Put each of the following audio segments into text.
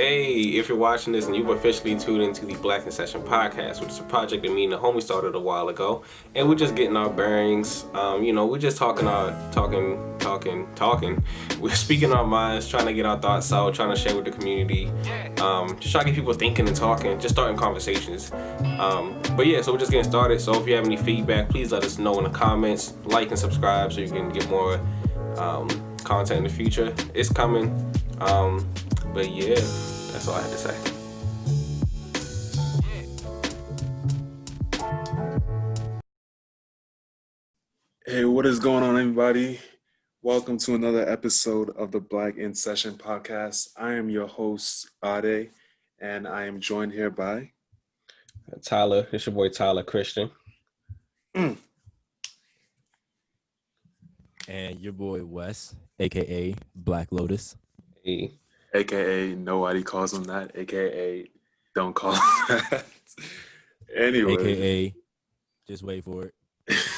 Hey, if you're watching this and you've officially tuned into the Black in Session podcast, which is a project that me and the homie started a while ago, and we're just getting our bearings. Um, you know, we're just talking our talking, talking, talking. We're speaking our minds, trying to get our thoughts out, trying to share with the community. Um, just trying to get people thinking and talking, just starting conversations. Um, but yeah, so we're just getting started. So if you have any feedback, please let us know in the comments. Like and subscribe so you can get more um, content in the future. It's coming. Um, but yeah, that's all I had to say. Hey, what is going on, everybody? Welcome to another episode of the Black in Session podcast. I am your host, Ade, and I am joined here by Tyler, it's your boy Tyler Christian. Mm. And your boy Wes, aka Black Lotus. Hey. AKA nobody calls him that, AKA don't call him that. anyway, AKA just wait for it.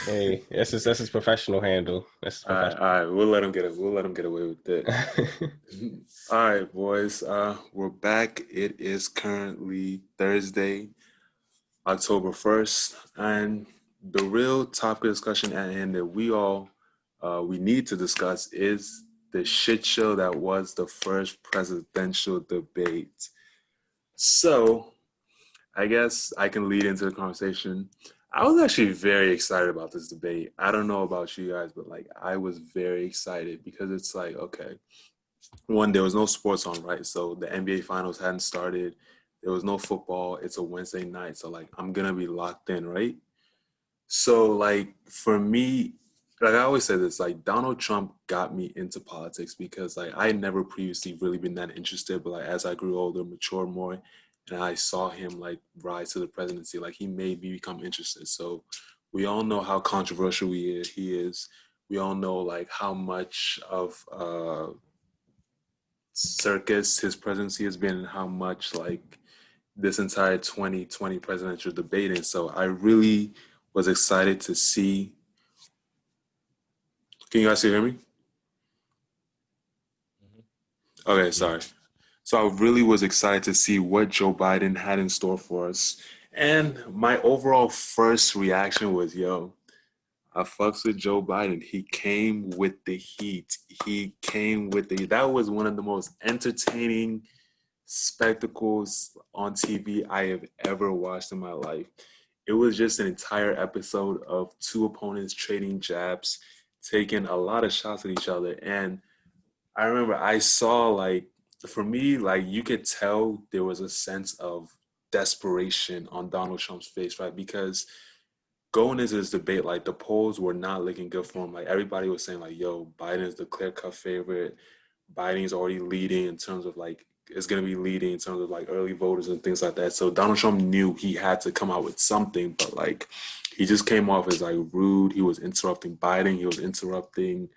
Hey, that's his, that's his professional handle. That's his All, right, all right, we'll let him get it. We'll let him get away with it. all right, boys, uh, we're back. It is currently Thursday, October first, and the real topic of discussion at hand that we all uh, we need to discuss is the shit show that was the first presidential debate. So, I guess I can lead into the conversation. I was actually very excited about this debate. I don't know about you guys, but like I was very excited because it's like, okay, one, there was no sports on, right? So the NBA finals hadn't started. There was no football. It's a Wednesday night. So like I'm gonna be locked in, right? So like for me, like I always say this, like Donald Trump got me into politics because like I never previously really been that interested, but like as I grew older, matured more, and I saw him like rise to the presidency, like he made me become interested. So we all know how controversial he is. He is. We all know like how much of uh circus his presidency has been and how much like this entire 2020 presidential debate. And so I really was excited to see can you guys still hear me? Mm-hmm. Okay, sorry. So I really was excited to see what Joe Biden had in store for us. And my overall first reaction was, yo, I fucks with Joe Biden. He came with the heat. He came with the that was one of the most entertaining spectacles on TV I have ever watched in my life. It was just an entire episode of two opponents trading jabs taking a lot of shots at each other. And I remember I saw like for me, like you could tell there was a sense of desperation on Donald Trump's face, right? Because going into this debate, like the polls were not looking good for him. Like everybody was saying, like, yo, Biden is the clear cut favorite. Biden's already leading in terms of like is gonna be leading in terms of like early voters and things like that. So Donald Trump knew he had to come out with something, but like he just came off as like rude. He was interrupting Biden. He was interrupting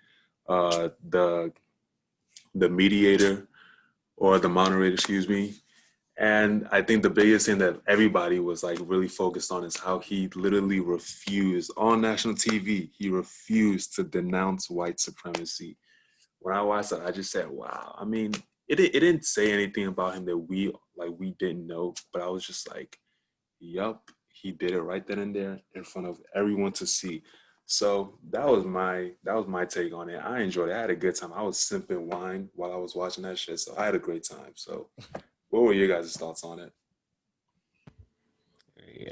uh, the the mediator or the moderator, excuse me. And I think the biggest thing that everybody was like really focused on is how he literally refused on national TV. He refused to denounce white supremacy. When I watched that, I just said, "Wow!" I mean, it it didn't say anything about him that we like we didn't know, but I was just like, "Yup, he did it right then and there in front of everyone to see. So that was my that was my take on it. I enjoyed it. I had a good time. I was sipping wine while I was watching that shit. So I had a great time. So what were your guys' thoughts on it?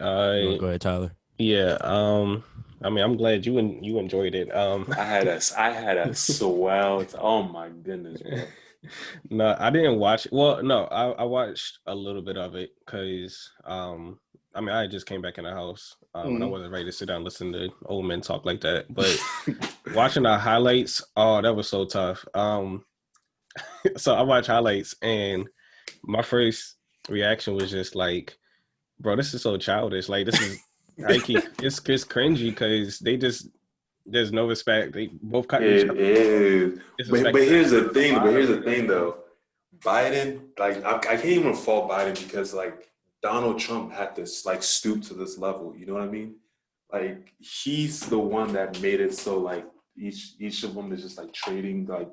I, Go ahead, Tyler. yeah. Um. I mean, I'm glad you and you enjoyed it. Um. I had a I had a swell. t- oh my goodness, bro. No, I didn't watch. Well, no, I, I watched a little bit of it because, um, I mean, I just came back in the house um, and I Mhm. wasn't ready to sit down and listen to old men talk like that. But watching the highlights, oh, that was so tough. Um, so I watched highlights and my first reaction was just like, bro, this is so childish. Like this is like it's it's cringy because they just there's no respect. They both cut each It other. is. But, but here's the thing. But here's the thing, though. Biden, like, I, I can't even fault Biden because, like, Donald Trump had to like stoop to this level. You know what I mean? Like, he's the one that made it so like each each of them is just like trading like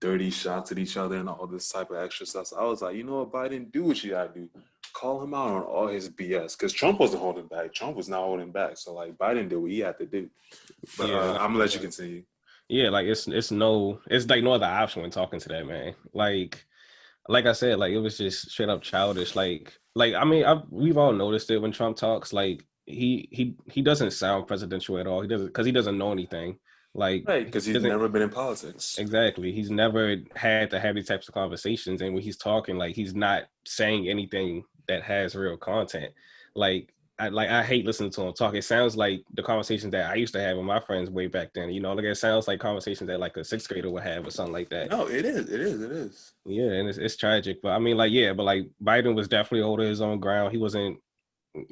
dirty shots at each other and all this type of extra stuff. So I was like, you know what, Biden, do what you gotta do. Call him out on all his BS. Because Trump wasn't holding back. Trump was not holding back. So like Biden did what he had to do. But Yeah, uh, I'm gonna let you continue. Yeah, like it's it's no it's like no other option when talking to that man. Like like I said, like it was just straight up childish. Like like I mean, I, we've all noticed it when Trump talks. Like he he he doesn't sound presidential at all. He doesn't because he doesn't know anything. Like Right, because he he's never been in politics. Exactly. He's never had to have these types of conversations. And when he's talking, like he's not saying anything that has real content. Like I like I hate listening to him talk. It sounds like the conversations that I used to have with my friends way back then. You know, like it sounds like conversations that like a sixth grader would have or something like that. No, it is. It is. It is. Yeah, and it's it's tragic. But I mean, like, yeah, but like Biden was definitely holding his own ground. He wasn't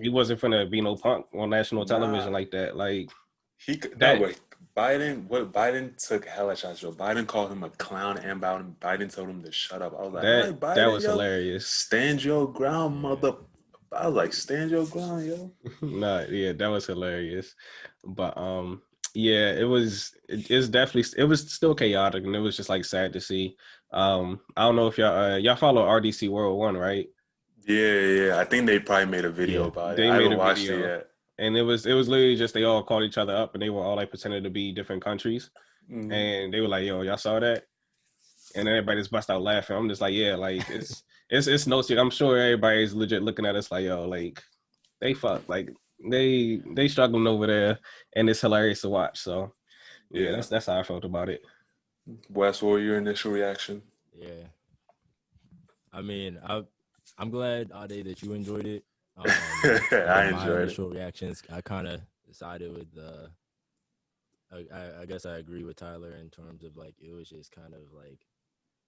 he wasn't finna be no punk on national television Nah. like that. Like He could- That- no wait. Biden, what Biden took hella shots. Joe Biden called him a clown, and Biden, Biden told him to shut up. I was like, that "Hey, Biden, that was yo, hilarious. Stand your ground, mother. I was like, stand your ground, yo. no, yeah, that was hilarious. But um, yeah, it was. It, it's definitely. It was still chaotic, and it was just like sad to see. Um, I don't know if y'all uh, y'all follow RDC World One, right? Yeah, yeah. I think they probably made a video Yeah, about it. they I made haven't a watched video. it yet. And it was it was literally just they all called each other up, and they were all like pretending to be different countries, Mhm. and they were like, "Yo, y'all saw that?" And then everybody just bust out laughing. I'm just like, "Yeah, like it's it's it's no secret. I'm sure everybody's legit looking at us like, yo, like they fuck, like they they struggling over there, and it's hilarious to watch." So yeah, Yeah. that's that's how I felt about it. Wes, what were your initial reaction? Yeah. I mean, I I'm glad Ade that you enjoyed it. Um, I but my enjoyed it. initial reactions. I kind of sided with the. I, I I guess I agree with Tyler in terms of like it was just kind of like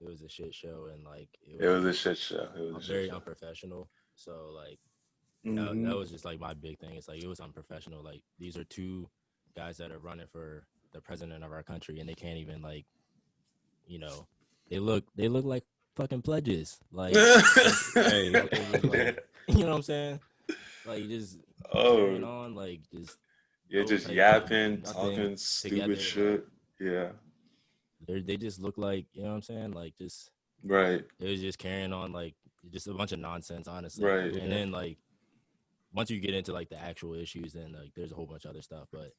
it was a shit show and like It was a shit show. It was very show. unprofessional. So like that, Mhm. that was just like my big thing. It's like it was unprofessional. Like these are two guys that are running for the president of our country, and they can't even like, you know, they look they look like fucking pledges. Like, Hey. like- you know what I'm saying? Like just carrying oh, on, like just you're just type yapping, talking stupid together, shit. Yeah, they they just look like you know what I'm saying? Like just right. it was just carrying on like just a bunch of nonsense, honestly. Right. And then like once you get into like the actual issues, then like there's a whole bunch of other stuff. But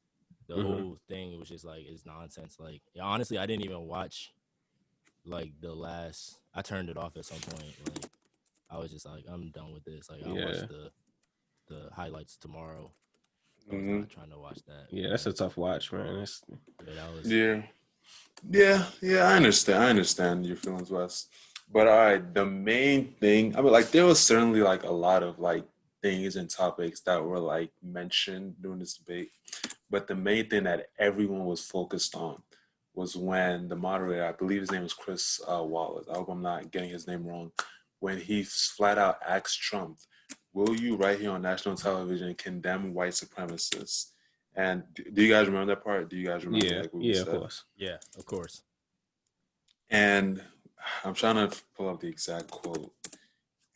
the Mhm. whole thing was just like it's nonsense. Like honestly, I didn't even watch like the last. I turned it off at some point. Like I was just like, I'm done with this. Like I'll Yeah. watch the the highlights tomorrow. Mhm. not trying to watch that. Yeah, that's a tough watch, man. It's, But that was Yeah. Yeah, yeah, I understand. I understand your feelings, Wes. But all right, the main thing, I mean, like, there was certainly like a lot of like things and topics that were like mentioned during this debate. But the main thing that everyone was focused on was when the moderator, I believe his name was Chris uh, Wallace, I hope I'm not getting his name wrong, when he flat out asked Trump, Will you, right here on national television, condemn white supremacists? And do you guys remember that part? Do you guys remember? yeah, like, what we yeah, of course. yeah, of course. And I'm trying to pull up the exact quote.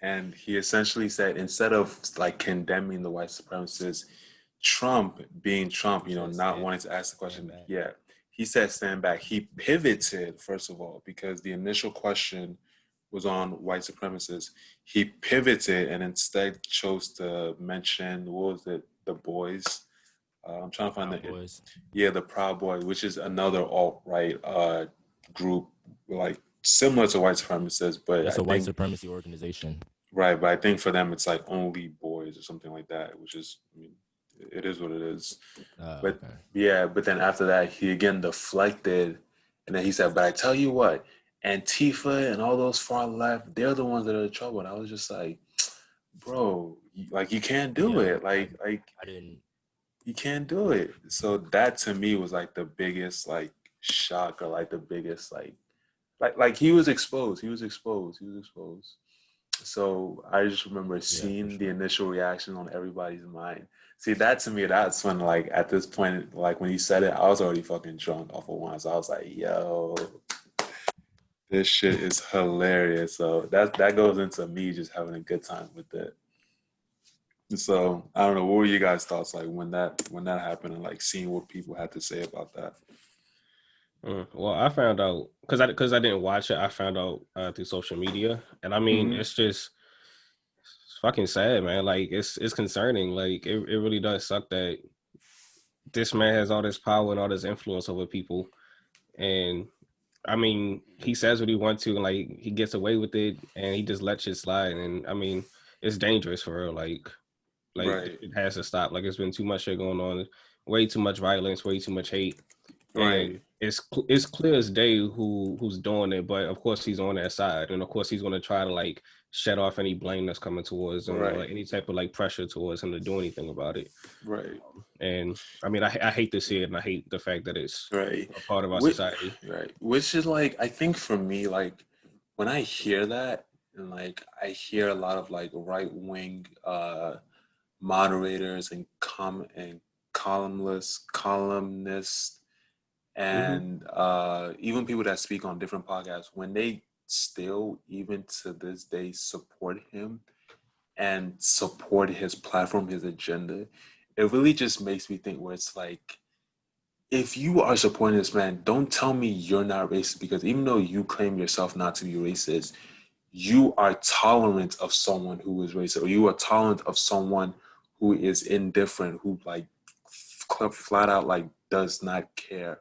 And he essentially said instead of like condemning the white supremacists, Trump being Trump, you know, not wanting to ask the question, yeah, he said stand back. He pivoted, first of all, because the initial question was on white supremacists. He pivoted and instead chose to mention, what was it, the boys? Uh, I'm trying to find Proud the boys. yeah, the Proud Boys, which is another alt right uh, group, like similar to white supremacists, but It's I a white think, supremacy organization. right. But I think for them, it's like only boys or something like that, which is, I mean, it is what it is. Uh, But- okay. Yeah, but then after that, he again deflected, and then he said, "But I tell you what, Antifa and all those far left, they're the ones that are the trouble." And I was just like, "Bro, like you can't do Yeah, it. Like, like I didn't. you can't do it. So that to me was like the biggest like shock or like the biggest like like like he was exposed. He was exposed. He was exposed. So I just remember seeing the sure. initial reaction on everybody's mind. See that to me, that's when like at this point, like when he said it, I was already fucking drunk off of wine. So I was like, yo, this shit is hilarious. So that that goes into me just having a good time with it. So I don't know. What were you guys' thoughts like when that when that happened and like seeing what people had to say about that? Mm, well, I found out because I because I didn't watch it. I found out uh, through social media, and I mean, Mhm. it's just it's fucking sad, man. Like it's it's concerning. Like it, it really does suck that this man has all this power and all this influence over people, and I mean, he says what he wants to, and like he gets away with it, and he just lets shit slide. And I mean, it's dangerous for real. Like, like Right. it has to stop. Like it's been too much shit going on, way too much violence, way too much hate. Right. And it's it's clear as day who who's doing it, but of course he's on that side, and of course he's gonna try to like shut off any blame that's coming towards him, or like, any type of like pressure towards him to do anything about it. Right. And I mean, I I hate to see it, and I hate the fact that it's Right. a part of our Whi- society. Right. Which is like I think for me, like when I hear that and like I hear a lot of like right wing uh moderators and com and columnists columnists and uh even people that speak on different podcasts when they still even to this day support him and support his platform his agenda it really just makes me think where it's like if you are supporting this man, don't tell me you're not racist because even though you claim yourself not to be racist, you are tolerant of someone who is racist, or you are tolerant of someone who is indifferent, who like flat out like does not care.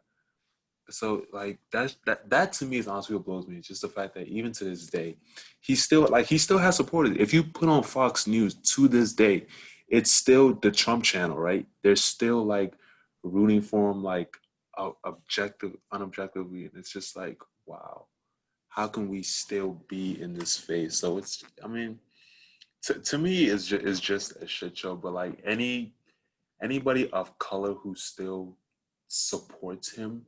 So like that's that that to me is honestly what blows me. It's just the fact that even to this day, he still like he still has supported. If you put on Fox News to this day, it's still the Trump channel, right? They're still like rooting for him like objective unobjectively and it's just like wow how can we still be in this phase so it's i mean to, to me it's just, it's just a shit show but like any anybody of color who still supports him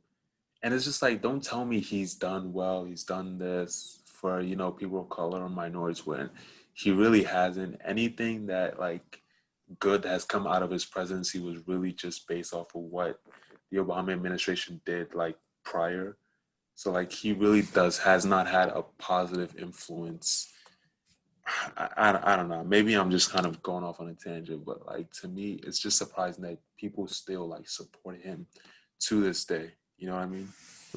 and it's just like don't tell me he's done well he's done this for you know people of color or minorities when he really hasn't anything that like good has come out of his presidency was really just based off of what the Obama administration did like prior. So like he really does has not had a positive influence. I, I, I don't know. Maybe I'm just kind of going off on a tangent, but like to me, it's just surprising that people still like support him to this day. You know what I mean?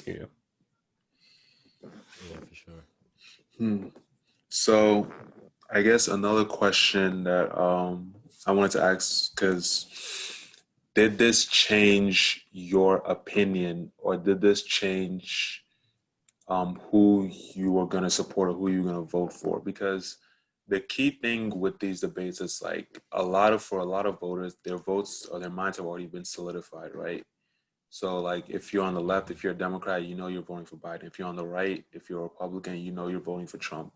Yeah. Yeah, for sure. Hmm. So, I guess another question that um, I wanted to ask because did this change your opinion, or did this change um, who you are going to support or who you're going to vote for? Because the key thing with these debates is like a lot of for a lot of voters, their votes or their minds have already been solidified, right? So like if you're on the left, if you're a Democrat, you know you're voting for Biden. If you're on the right, if you're a Republican, you know you're voting for Trump.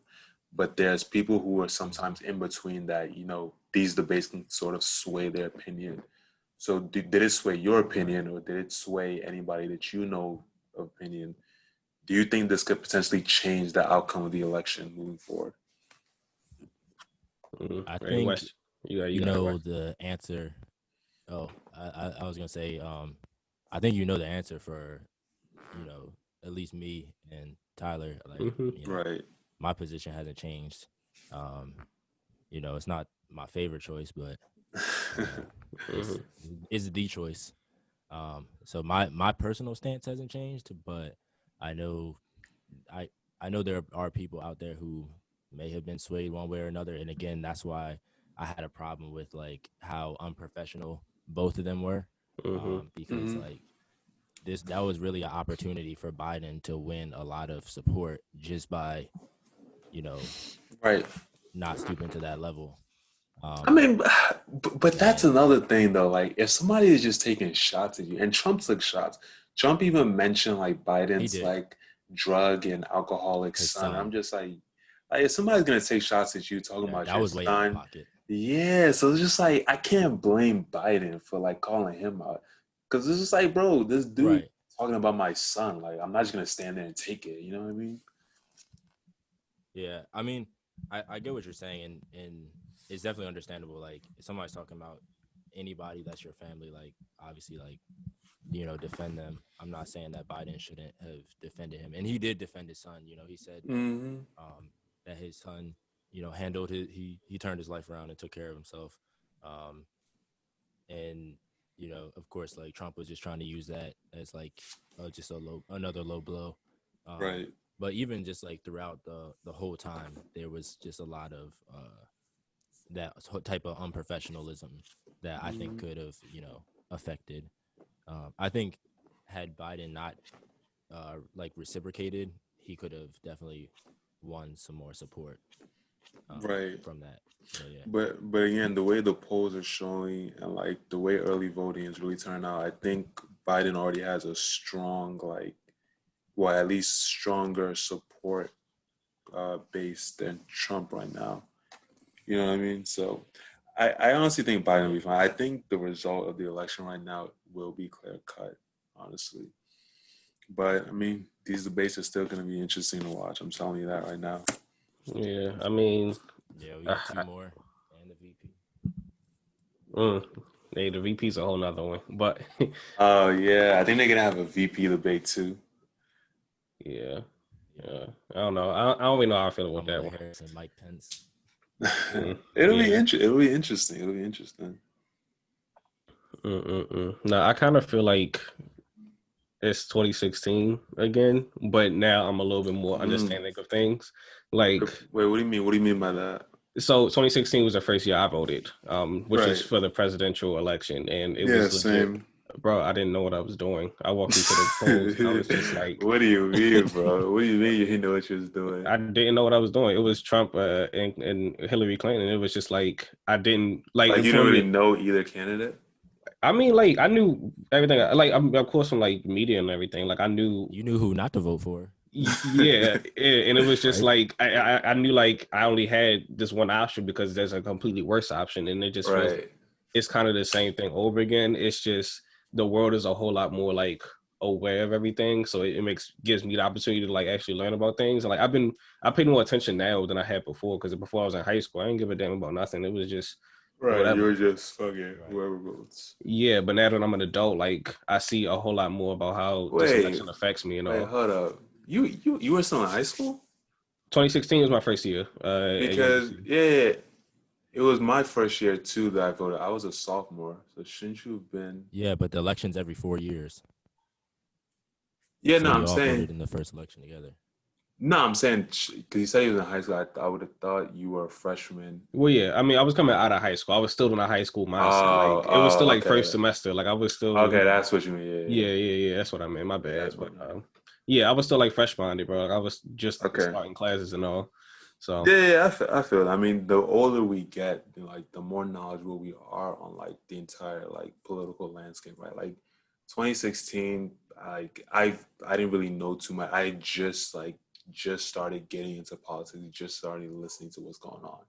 But there's people who are sometimes in between that, you know, these debates can sort of sway their opinion. So did, did it sway your opinion or did it sway anybody that you know opinion? Do you think this could potentially change the outcome of the election moving forward? Mhm. I Hey, think you, got- you, you got know the answer. Oh, I, I, I was gonna say, um, I think you know the answer for, you know, at least me and Tyler. Like, Mhm. you know, Right. my position hasn't changed. Um, you know, it's not my favorite choice, but it's, Mhm. it's the choice. Um, so my my personal stance hasn't changed, but I know I I know there are people out there who may have been swayed one way or another, and again, that's why I had a problem with like how unprofessional both of them were, Mhm. um, because Mhm. like this that was really an opportunity for Biden to win a lot of support just by, you know, right. not stooping to that level. Um, I mean, but, but that's another thing though. Like, if somebody is just taking shots at you, and Trump took shots. Trump even mentioned like Biden's like drug and alcoholic son. son. I'm just like, like if somebody's gonna take shots at you talking yeah, about that your was way out of son, pocket. Yeah. So it's just like I can't blame Biden for like calling him out because it's just like, bro, this dude Right. talking about my son. Like, I'm not just gonna stand there and take it. You know what I mean? Yeah, I mean, I, I get what you're saying, and and it's definitely understandable. Like, if somebody's talking about anybody that's your family, like obviously, like you know, defend them. I'm not saying that Biden shouldn't have defended him, and he did defend his son. You know, he said Mm-hmm. um, that his son, you know, handled his he he turned his life around and took care of himself. Um, and you know, of course, like Trump was just trying to use that as like uh, just a low, another low blow. Um, right. But even just like throughout the the whole time, there was just a lot of uh, that type of unprofessionalism that I think Mhm. could have, you know, affected. Um, I think had Biden not uh, like reciprocated, he could have definitely won some more support. Um, Right. from that. So yeah. But but again, the way the polls are showing and like the way early voting is really turning out, I think Biden already has a strong like, well, at least stronger support uh, base than Trump right now. You know what I mean? So I, I honestly think Biden will be fine. I think the result of the election right now will be clear cut, honestly. But I mean, these debates are still going to be interesting to watch. I'm telling you that right now. Yeah, I mean, Yeah, we got Uh, two more and the VP. mm, hey, the VP's a whole nother one, but Oh yeah, I think they're gonna have a VP debate too. yeah, yeah, I don't know. I, I don't really know how I feel about that Kamala one. Harris and Mike Pence. Mm, it'll be yeah. inter- It'll be interesting. It'll be interesting. Mm-mm-mm. No, I kind of feel like it's 2016 again, but now I'm a little bit more Mm. understanding of things. Like, Wait, what do you mean? What do you mean by that? so 2016 was the first year I voted, um, which is for the presidential election, and it yeah, was legit. same. Bro, I didn't know what I was doing. I walked into the polls. I was just like, what do you mean, bro? What do you mean you didn't know what you was doing? I didn't know what I was doing. It was Trump uh, and, and Hillary Clinton. It was just like I didn't like. like you don't really know either candidate. I mean, like I knew everything. Like I'm of course from like media and everything. Like I knew, You knew who not to vote for. yeah, yeah, and it was just Right. like I, I I knew like I only had this one option because there's a completely worse option, and it just feels Right. it's kind of the same thing over again. It's just the world is a whole lot more like aware of everything, so it, it makes gives me the opportunity to like actually learn about things. And like I've been I paid more attention now than I had before because before I was in high school, I didn't give a damn about nothing. It was just Right. Whatever. you're just fucking Right. whoever votes. yeah. But now that I'm an adult, like I see a whole lot more about how Wait. this election affects me. You know, Wait, hold up. You you you were still in high school? 2016 was my first year. Uh, Because UNC. yeah, it was my first year too that I voted. I was a sophomore, so shouldn't you have been? Yeah, but the election's every four years. Yeah, So no, we I'm all saying voted in the first election together. No, I'm saying because you said you was in high school. I, I would have thought you were a freshman. well, yeah. I mean, I was coming out of high school. I was still in a high school mindset. Oh, like it was still oh, like okay. first semester. Like I was still Okay, that's what you mean. Yeah, yeah, yeah. That's what I meant. My bad. That's But um, yeah, I was still like fresh minded, bro. Like, I was just Okay. starting classes and all. So Yeah, yeah, I feel, I feel. I mean, the older we get, like the more knowledgeable we are on like the entire like political landscape, right? Like 2016, like I I didn't really know too much. I just like just started getting into politics, just started listening to what's going on.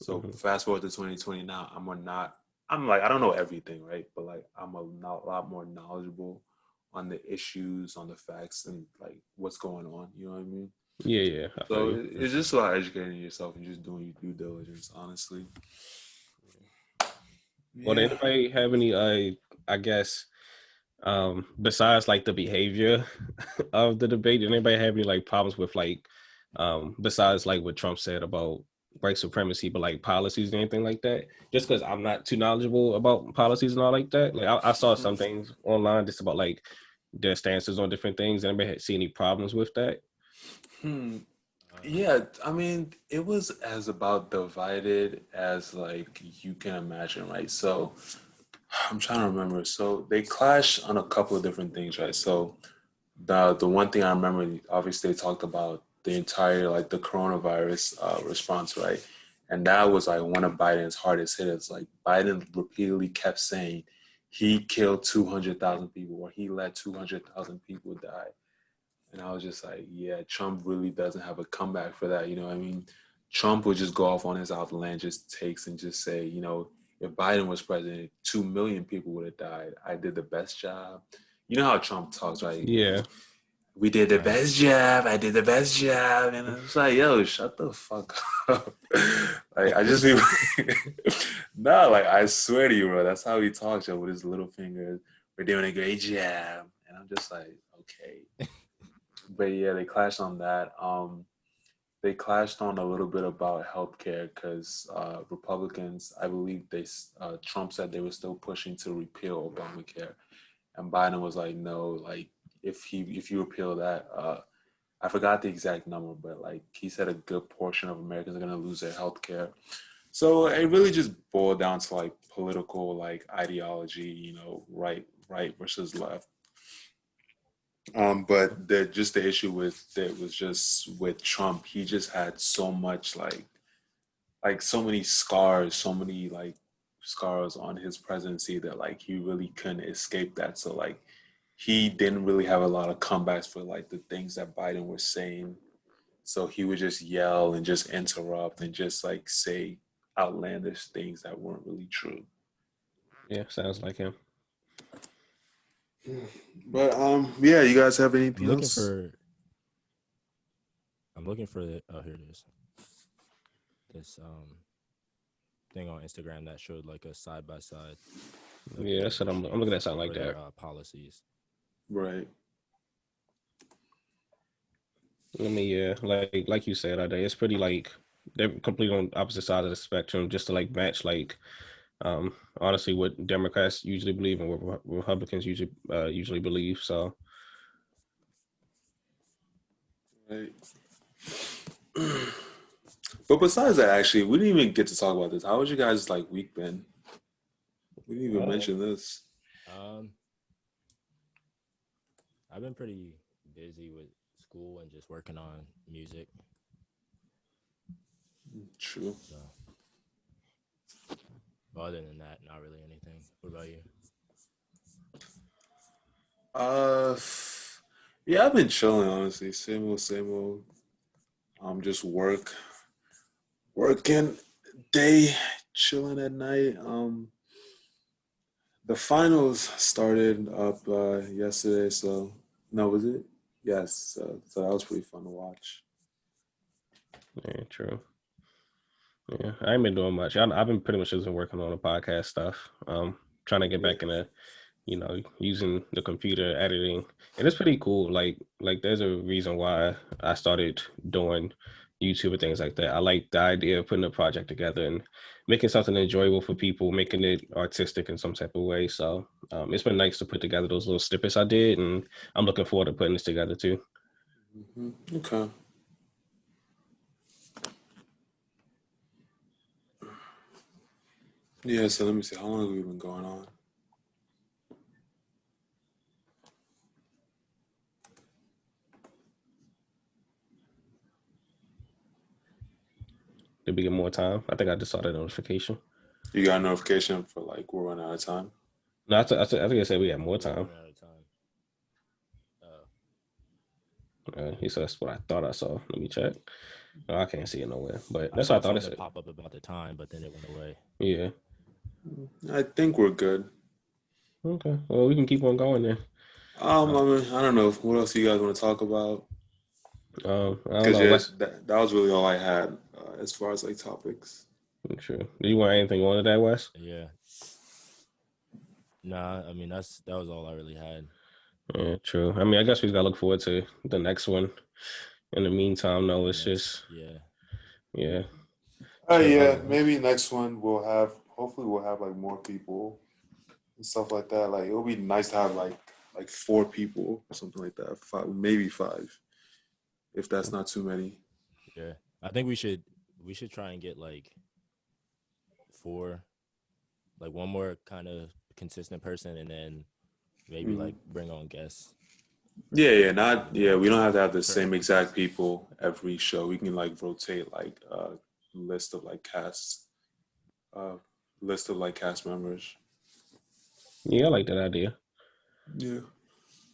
So Mhm. fast forward to 2020 now, I'm a not. I'm like I don't know everything, right? But like I'm a not, lot more knowledgeable on the issues, on the facts, and like what's going on. You know what I mean? yeah, yeah. I So it- it's just about educating yourself and just doing your due diligence, honestly. Well, Yeah. anybody have any? Uh, I guess, um, besides like the behavior of the debate, did anybody have any like problems with like, um, besides like what Trump said about white supremacy, but like policies and anything like that? Just because I'm not too knowledgeable about policies and all like that. Like I, I saw some things online just about like their stances on different things. Anybody had- see any problems with that? Hmm. Uh, Yeah, I mean, it was as about divided as like you can imagine, right? So I'm trying to remember. So they clash on a couple of different things, right? So the the one thing I remember, obviously, they talked about the entire like the coronavirus uh, response, right? And that was like one of Biden's hardest hitters. Like Biden repeatedly kept saying he killed two hundred thousand people, or he let two hundred thousand people die. And I was just like, yeah, Trump really doesn't have a comeback for that. You know I mean? Trump would just go off on his outlandish takes and just say, you know, if Biden was president, two million people would have died. I did the best job. You know how Trump talks, right? Yeah. We did the best job. I did the best job. And it's like, yo, shut the fuck up. like, I just be, no, like, I swear to you, bro, that's how he talks, yo, with his little fingers. We're doing a great job. And I'm just like, okay. but yeah, they clashed on that. Um, they clashed on a little bit about healthcare because uh, Republicans, I believe they uh, Trump said they were still pushing to repeal Obamacare, and Biden was like, no, like if he if you repeal that, uh, I forgot the exact number, but like he said, a good portion of Americans are gonna lose their health care. So it really just boiled down to like political like ideology, you know, right right versus left. Um, but the just the issue with it was just with Trump, he just had so much like like so many scars, so many like scars on his presidency that like he really couldn't escape that. So like he didn't really have a lot of comebacks for like the things that Biden was saying. So he would just yell and just interrupt and just like say outlandish things that weren't really true. Yeah, sounds like him. But um, yeah, you guys have anything I'm looking else? for. I'm looking for the. Oh, here it is. This um thing on Instagram that showed like a side by side. Yeah, that's what I'm. I'm looking at something like that. Uh, policies. Right. I mean, yeah, like like you said, Ade, it's pretty like they're completely on opposite sides of the spectrum, just to like match like um honestly what Democrats usually believe and what Republicans usually uh, usually believe. So Right. but besides that, actually, we didn't even get to talk about this. How was you guys like week been? We didn't even Uh, mention this. Um, I've been pretty busy with school and just working on music. True. So, but other than that, not really anything. What about you? Uh, yeah, I've been chilling honestly. Same old, same old. Um, just work, working day, chilling at night. Um, the finals started up uh, yesterday, so no, was it? Yes, so, so that was pretty fun to watch. yeah, true. Yeah, I ain't been doing much. I, I've been pretty much just been working on the podcast stuff. Um, trying to get back into, you know, using the computer editing, and it's pretty cool. Like, like there's a reason why I started doing YouTube and things like that. I like the idea of putting a project together and making something enjoyable for people, making it artistic in some type of way. So um, it's been nice to put together those little snippets I did, and I'm looking forward to putting this together too. hmm Okay. Yeah, so let me see. How long have we been going on? Did we get more time? I think I just saw that notification. You got a notification for like we're running out of time? No, I, th- I, th- I think I said we had more time. Running out of time. Uh, he said that's what I thought I saw. Let me check. No, I can't see it nowhere. But that's saw what I thought it something said. pop up about the time, but then it went away. Yeah. I think we're good. Okay. Well, we can keep on going then. Um, I mean, I don't know. What else you guys want to talk about? Um, I Because know. yeah, that, that was really all I had uh, as far as like topics. True. Do you want anything on to that, Wes? Yeah. Nah, I mean that's that was all I really had. Yeah, true. I mean, I guess we gotta look forward to the next one. In the meantime, no, it's Next- just yeah. yeah. Oh Sure. yeah, maybe next one we'll have. Hopefully, we'll have like more people and stuff like that. Like it'll be nice to have like like four people or something like that. Five, maybe five, if that's not too many. Yeah. I think we should we should try and get like four like one more kind of consistent person and then maybe Mhm. like bring on guests. Yeah, yeah, not yeah. We don't have to have the same exact people every show. We can like rotate like a list of like casts. uh list of like cast members. Yeah, I like that idea. Yeah.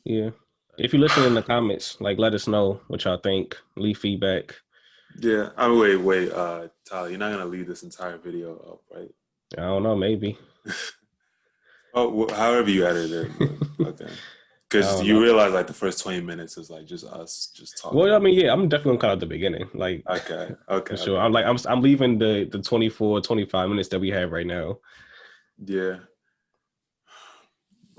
Yeah. If you listen in the comments, like let us know what y'all think. Leave feedback. Yeah. I mean, wait, wait, uh, Tyler, you're not gonna leave this entire video up, right? I don't know, maybe. Oh, wh- however you edit it. okay. Because don't you know. realize like the first 20 minutes is like just us just talking. Well, I mean, yeah, I'm definitely gonna cut out the beginning. Like okay. Okay. for sure. I'm like I'm I'm leaving the the 24, 25 minutes that we have right now. Yeah.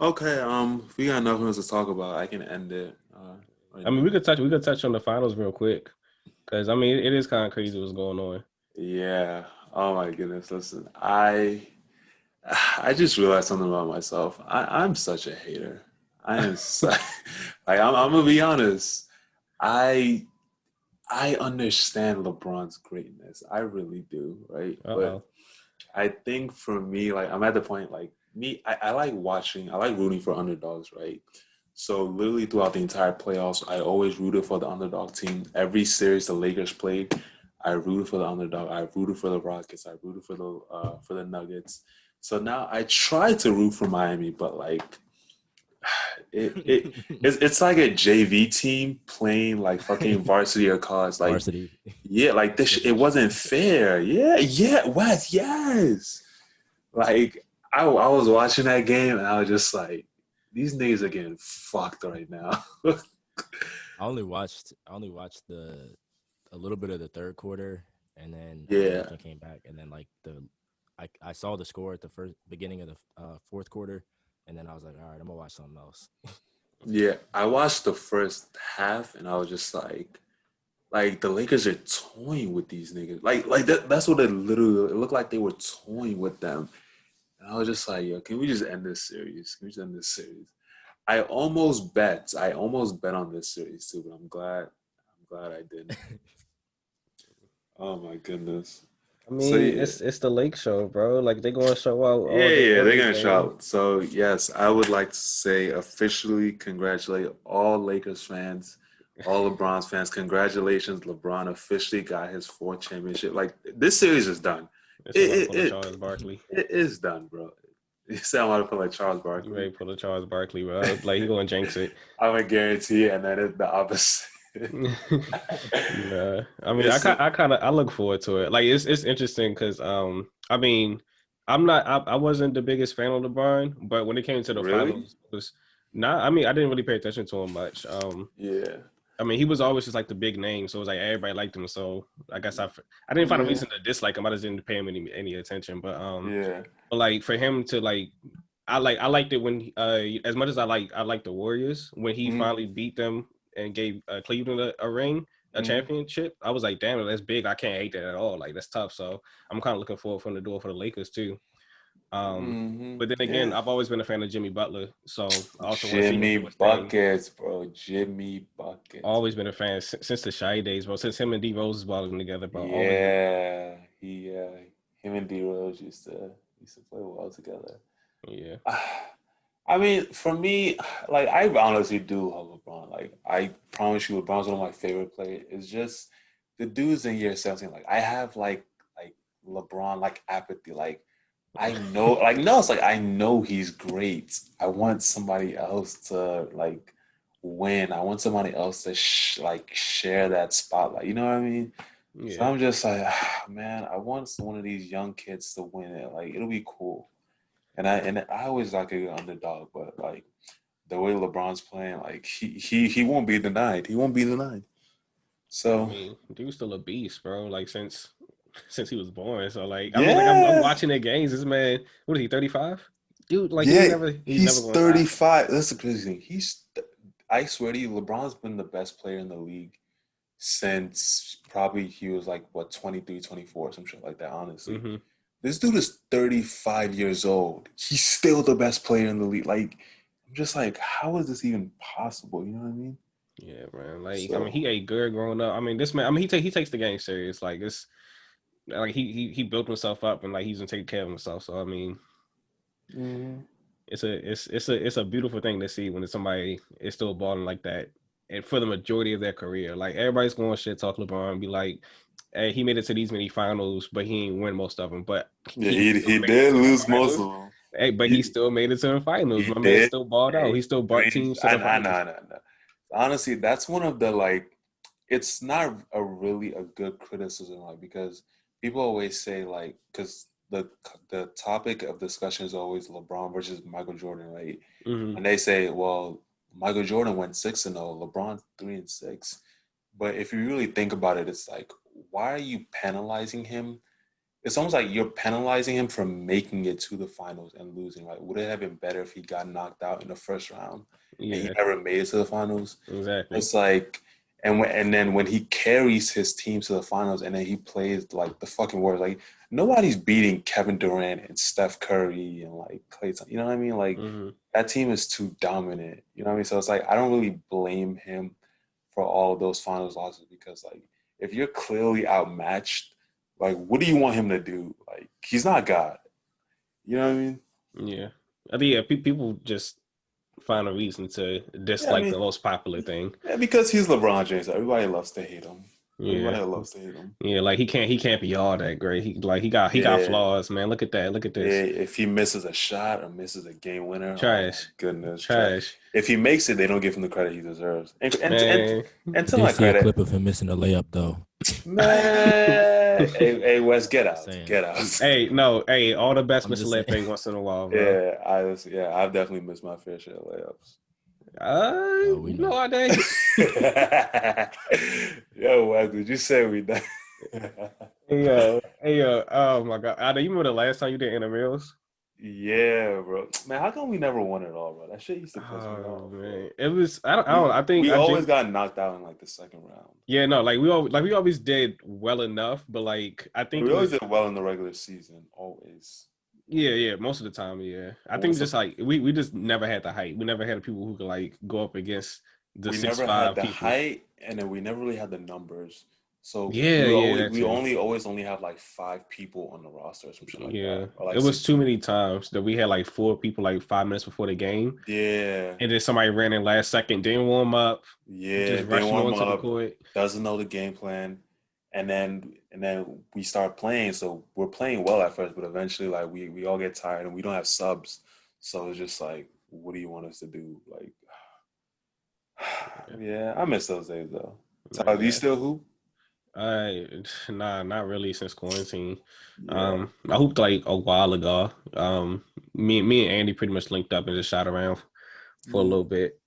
Okay. Um, we got nothing else to talk about, I can end it. Uh, right I mean, now. we could touch we could touch on the finals real quick. Because I mean, it is kind of crazy what's going on. Yeah. Oh my goodness. Listen, I I just realized something about myself. I, I'm such a hater. I am so, like I'm, I'm gonna be honest. I I understand LeBron's greatness. I really do, right? Uh-oh. But I think for me, like I'm at the point like me, I, I like watching, I like rooting for underdogs, right? So literally throughout the entire playoffs, I always rooted for the underdog team. Every series the Lakers played, I rooted for the underdog. I rooted for the Rockets. I rooted for the uh, for the Nuggets. So now I try to root for Miami, but like it, it it's, it's like a JV team playing like fucking varsity or college. Like Varsity. yeah, like this. It wasn't fair. Yeah, yeah, Wes, yes. Like I, I was watching that game and I was just like, these niggas are getting fucked right now. I only watched I only watched the a little bit of the third quarter and then Yeah. I came back and then like the I, I saw the score at the first beginning of the uh, fourth quarter and then I was like all right I'm gonna watch something else. yeah, I watched the first half and I was just like, like the Lakers are toying with these niggas. Like, like that, that's what it literally. It looked like they were toying with them. And I was just like, yo, can we just end this series? Can we just end this series? I almost bet. I almost bet on this series too, but I'm glad. I'm glad I didn't. oh my goodness. I mean, So, yeah. it's it's the Lake Show, bro. Like they're gonna show out. all Yeah, yeah, they're gonna show shout. So yes, I would like to say officially congratulate all Lakers fans, all LeBron's fans. Congratulations, LeBron officially got his fourth championship. Like this series is done. It's It- it- pull Charles Barkley. It is done, bro. You sound like feel like Charles Barkley. You to pull a Charles Barkley, bro? Like he gonna jinx it. I'm gonna guarantee, and then it's the opposite. yeah, I mean, I It's- ki- I kind of I look forward to it. Like it's it's interesting because um I mean I'm not I, I wasn't the biggest fan of LeBron, but when it came to the Really? finals, it was not. I mean, I didn't really pay attention to him much. Um, yeah, I mean, he was always just like the big name, so it was like everybody liked him. So I guess I I didn't find a reason to dislike him. I just didn't pay him any any attention. But um, yeah, but like for him to like I like I liked it when uh as much as I like I like the Warriors when he Mhm. finally beat them and gave uh, Cleveland a, a ring a Mhm. championship I was like damn that's big I can't hate that at all like that's tough so I'm kind of looking forward from the door for the Lakers too um Mhm. but then again Yeah. I've always been a fan of Jimmy Butler so I also wanna see him Jimmy do his thing. buckets, bro. Jimmy buckets. always been a fan since, since the Chi days bro since him and D Rose was balling together bro Yeah, he, uh, him and D Rose used to used to play well together. yeah I mean, for me, like I honestly do love LeBron. Like I promise you, LeBron's one of my favorite players. It's just the dudes in year 17. Like I have like like LeBron like apathy. Like I know, like no, it's like I know he's great. I want somebody else to like win. I want somebody else to sh- like share that spotlight. You know what I mean? So I'm just like, "Ah, man, I want one of these young kids to win it. Like it'll be cool. And I and I always like a good underdog, but like the way LeBron's playing, like he he he won't be denied. He won't be denied. I So mean, dude's still a beast, bro. Like since since he was born. So like, I mean, like I'm, I'm watching the games. This man, what is he? 35? Dude, like he's yeah, never. He's, he's, never 35. That's the crazy thing. He's I swear to you, LeBron's been the best player in the league since probably he was like what 23, 24, some shit like that, honestly. Mhm. This dude is 35 years old. He's still the best player in the league. Like, I'm just like, how is this even possible? You know what I mean? Yeah, man. Like I mean, he ate good growing up. I mean, this man. I mean, he take he takes the game serious. Like it's like he he he built himself up and like he's been taking care of himself. So I mean, mm-hmm. it's a it's it's a it's a beautiful thing to see when somebody is still balling like that, and for the majority of their career, like everybody's going to shit talk LeBron and be like, "Hey, he made it to these many finals, but he didn't win most of them." But Yeah, he, he did lose most of them. Hey, but He- he still made it to the finals. he My man did. still balled out. He still brought I teams to I, the I finals. I I know. Honestly, that's one of the like. It's not a really a good criticism, like because people always say like because the the topic of discussion is always LeBron versus Michael Jordan, right? Mhm. And they say, well, Michael Jordan went six and zero, LeBron three and six. But if you really think about it, it's like, why are you penalizing him? It's almost like you're penalizing him for making it to the finals and losing. Like, would it have been better if he got knocked out in the first round and he never made it to the finals? exactly. It's like, And when, and then when he carries his team to the finals, and then he plays like the fucking Warriors, like nobody's beating Kevin Durant and Steph Curry and like Clay. You know what I mean? Like Mhm. that team is too dominant. You know what I mean? So it's like I don't really blame him for all of those finals losses because like if you're clearly outmatched, like what do you want him to do? Like he's not God. You know what I mean? Yeah, I think yeah, pe- people just find a reason to dislike mean- the most popular thing. Yeah, because he's LeBron James. Everybody loves to hate him. Everybody Yeah, loves to hate him. yeah, like he can't he can't be all that great. He like he got he got flaws, man. Look at that. Look at Yeah, this. if he misses a shot or misses a game winner, oh my Trash. goodness, Trash, If he makes it, they don't give him the credit he deserves. And, and, and, man. and to Did my you see a clip of him missing a layup though? man, hey, hey, Wes, get out, Saying. get out. Hey, no, hey, all the best I'm Mr. just Lip saying. thing once in a while, bro. Yeah, I was, yeah, I've definitely missed my fair share of layups. Uh, Oh, we no, know. I did. Yo, Wes, did you say we done? Hey yo, hey yo, oh my god! Ade, you remember the last time you did intramurals? yeah, bro. Man, how come we never won it all, bro? That shit used to piss me Oh off. man, it was. I don't. I don't. I think we I always just- got knocked out in like the second round. Yeah, no, like we all like we always did well enough, but like I think We always was- did well in the regular season, always. Yeah, yeah, most of the time, yeah. I think just like we we just never had the height. We never had people who could like go up against the we six never five had the people. height, and then we never really had the numbers. So Yeah, we, yeah, always, we only always only have like five people on the roster or something like yeah, that. Or, like, it was too many times that we had like four people like five minutes before the game, Yeah, and then somebody ran in last second, didn't warm up, yeah. just rushing warm up, court. doesn't know the game plan, and then and then we start playing. So we're playing well at first, but eventually, like we we all get tired and we don't have subs. So it's just like, what do you want us to do? Like, yeah, I miss those days though. Tyler, do you still hoop? I nah, not really since quarantine. Yeah. Um, I hooped like a while ago. Um, me, me and Andy pretty much linked up and just shot around for a Mhm. little bit.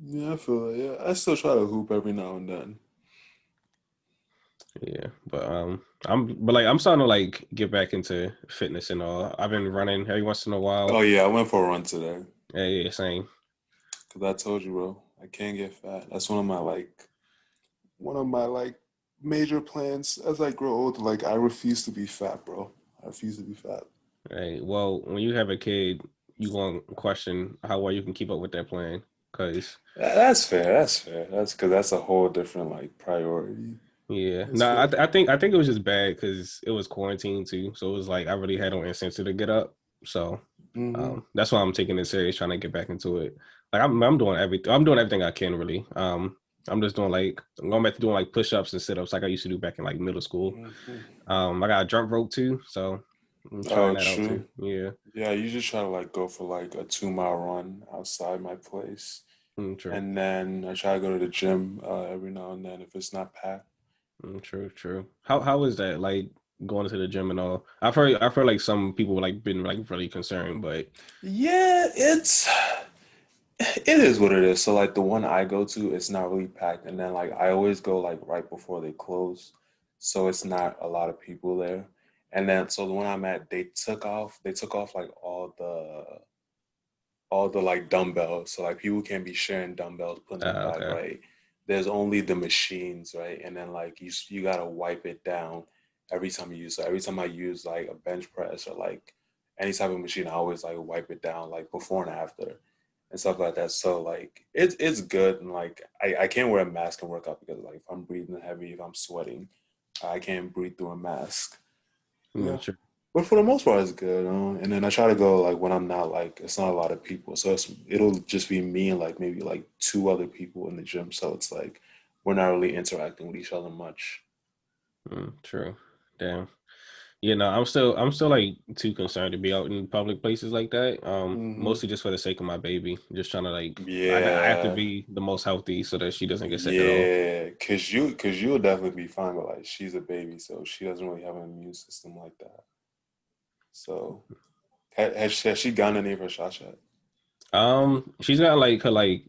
Yeah, I feel it. Yeah, I still try to hoop every now and then. Yeah, but um, I'm but like I'm starting to like get back into fitness and all. I've been running every once in a while. Oh yeah, I went for a run today yeah, yeah, same. because I told you, bro, I can't get fat. That's one of my like, one of my like major plans as I grow older. Like I refuse to be fat, bro. I refuse to be fat. Right. Well, when you have a kid, you gonna question how well you can keep up with that plan. Cause That's fair. That's fair. That's because that's a whole different like priority. Yeah, no, I, th- I think I think it was just bad because it was quarantine too. So it was like I really had no incentive to get up. So Mhm. Um, that's why I'm taking it serious, trying to get back into it. Like I'm, I'm doing everything. I'm doing everything I can really. Um, I'm just doing like I'm going back to doing like push-ups and sit-ups like I used to do back in like middle school. Mhm. Um, I got a jump rope too, so I'm Oh, trying that out true. too. Yeah, Yeah, I usually try to like go for like a two mile run outside my place, mm, and then I try to go to the gym uh, every now and then if it's not packed. Mm, true, true. How how is that like going to the gym and all? I've heard I've heard like some people like been like really concerned, but Yeah, it's it is what it is. So like the one I go to, it's not really packed, and then like I always go like right before they close, so it's not a lot of people there. And then so the one I'm at, they took off. They took off like all the all the like dumbbells. So like people can't be sharing dumbbells, putting them Ah, back okay. right. There's only the machines, right? And then like you you gotta wipe it down every time you use. So every time I use like a bench press or like any type of machine, I always like wipe it down like before and after and stuff like that. So like it's it's good and like I, I can't wear a mask and work out because like if I'm breathing heavy, if I'm sweating, I can't breathe through a mask. Yeah. true. But for the most part, it's good. You know? And then I try to go like when I'm not like it's not a lot of people, so it's it'll just be me and like maybe like two other people in the gym. So it's like we're not really interacting with each other much. Mm, true. Damn. Yeah, no, I'm still I'm still like too concerned to be out in public places like that. Um, Mhm. mostly just for the sake of my baby. Just trying to like I, I have to be the most healthy so that she doesn't get sick. Yeah, cause you cause you'll definitely be fine, but like she's a baby, so she doesn't really have an immune system like that. So has she, has she gotten any of her shots yet? Um, she's got like her like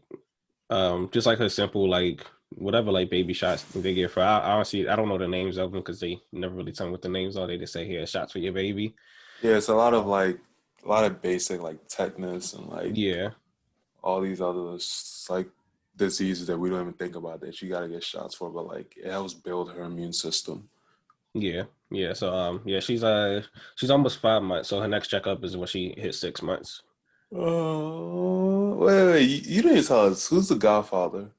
um just like her simple like whatever like baby shots they give her. I, I honestly I don't know the names of them because they never really tell me what the names are. They just say here shots for your baby. Yeah, it's a lot of like a lot of basic like tetanus and like Yeah. all these other like diseases that we don't even think about that you got to get shots for, but like it helps build her immune system. Yeah, yeah. So um, yeah, she's uh she's almost five months. So her next checkup is when she hits six months. Oh, wait, wait, you, you didn't tell us who's the Godfather?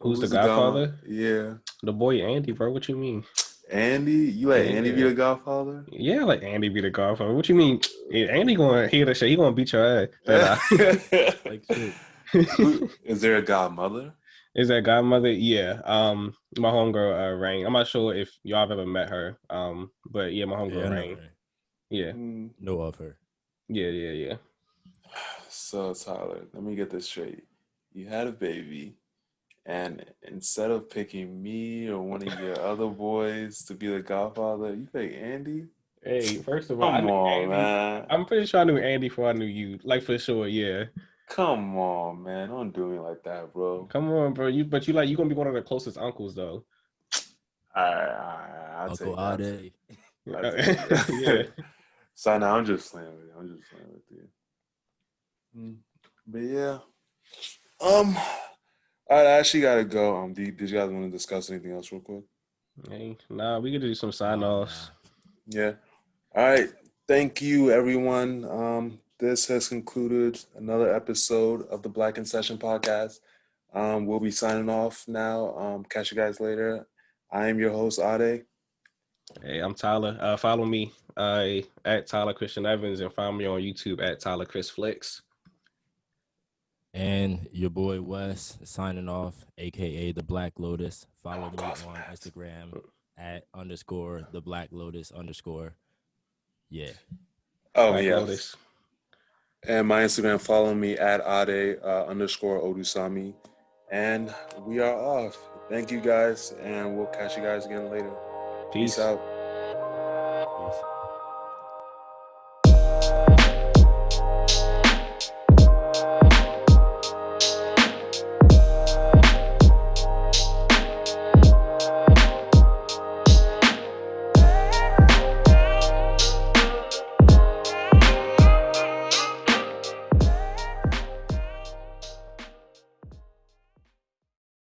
Who's, the Godfather? Yeah, The boy Andy, bro. What you mean? Andy. You let Andy be Yeah. the Godfather? Yeah, like Andy be the Godfather. What you mean? Andy gonna hear the shit. He gonna beat your ass. But, uh, Like shit. Who- Is there a Godmother? Is that godmother? Yeah. Um, my homegirl uh, Rain. I'm not sure if y'all have ever met her. Um, but yeah, my homegirl I know Rain. her. Yeah, Hmm. Know of her. yeah, yeah, yeah. So Tyler, let me get this straight. You had a baby, and instead of picking me or one of your other boys to be the Godfather, you pick Andy. Hey, first of all, I Come knew on, Andy. man. I'm pretty sure I knew Andy before I knew you. Like for sure, yeah. Come on, man. Don't do me like that, bro. Come on, bro. You but you like you gonna be one of the closest uncles though. All right, all right, I'll Uncle take that. Ade. I'll take that. yeah. So now I'm just playing with you. I'm just playing with you. Mm, But yeah. Um I actually gotta go. Um, do you, did you guys want to discuss anything else real quick? Hey, nah, we could do some sign offs. Yeah. All right. Thank you, everyone. Um, this has concluded another episode of the Black in Session podcast. Um, we'll be signing off now. Um, catch you guys later. I am your host, Ade. Hey, I'm Tyler. Uh, follow me uh, at Tyler Christian Evans and find me on YouTube at Tyler Chris Flicks. And your boy Wes signing off, aka the Black Lotus. Follow me on Instagram at underscore the Black Lotus underscore. Yeah. Oh, Black yeah. Lotus. And my Instagram, follow me at Ade uh, underscore Odusami. And we are off. Thank you guys, and we'll catch you guys again later. Peace. Peace out.